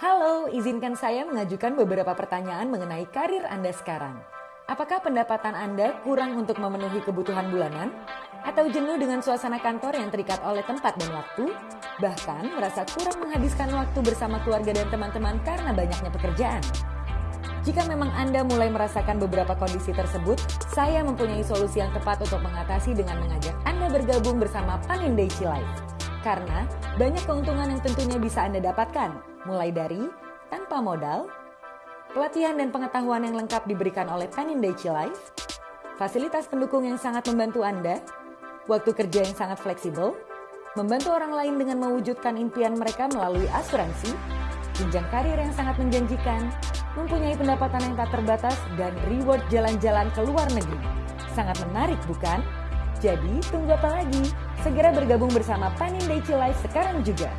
Halo, izinkan saya mengajukan beberapa pertanyaan mengenai karir Anda sekarang. Apakah pendapatan Anda kurang untuk memenuhi kebutuhan bulanan? Atau jenuh dengan suasana kantor yang terikat oleh tempat dan waktu? Bahkan merasa kurang menghabiskan waktu bersama keluarga dan teman-teman karena banyaknya pekerjaan? Jika memang Anda mulai merasakan beberapa kondisi tersebut, saya mempunyai solusi yang tepat untuk mengatasi dengan mengajak Anda bergabung bersama Panindaichi Life. Karena banyak keuntungan yang tentunya bisa Anda dapatkan, mulai dari tanpa modal, pelatihan dan pengetahuan yang lengkap diberikan oleh Panindaichi Life, fasilitas pendukung yang sangat membantu Anda, waktu kerja yang sangat fleksibel, membantu orang lain dengan mewujudkan impian mereka melalui asuransi, jenjang karir yang sangat menjanjikan, mempunyai pendapatan yang tak terbatas, dan reward jalan-jalan ke luar negeri. Sangat menarik bukan? Jadi tunggu apa lagi? Segera bergabung bersama Panindaichi Life sekarang juga.